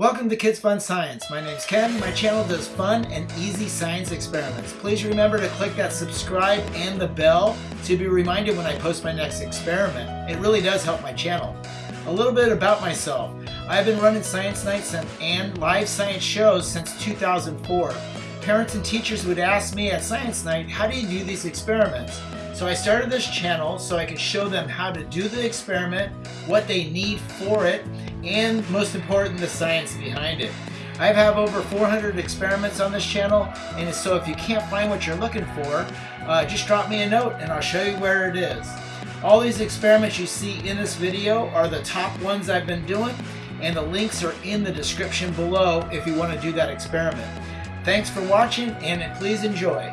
Welcome to Kids Fun Science. My name's Ken. My channel does fun and easy science experiments. Please remember to click that subscribe and the bell to be reminded when I post my next experiment. It really does help my channel. A little bit about myself. I've been running science nights and live science shows since 2004. Parents and teachers would ask me at science night, how do you do these experiments? So I started this channel so I could show them how to do the experiment, what they need for it, and most important, the science behind it. I have over 400 experiments on this channel, and so if you can't find what you're looking for, uh, just drop me a note and I'll show you where it is. All these experiments you see in this video are the top ones I've been doing, and the links are in the description below if you want to do that experiment. Thanks for watching, and please enjoy.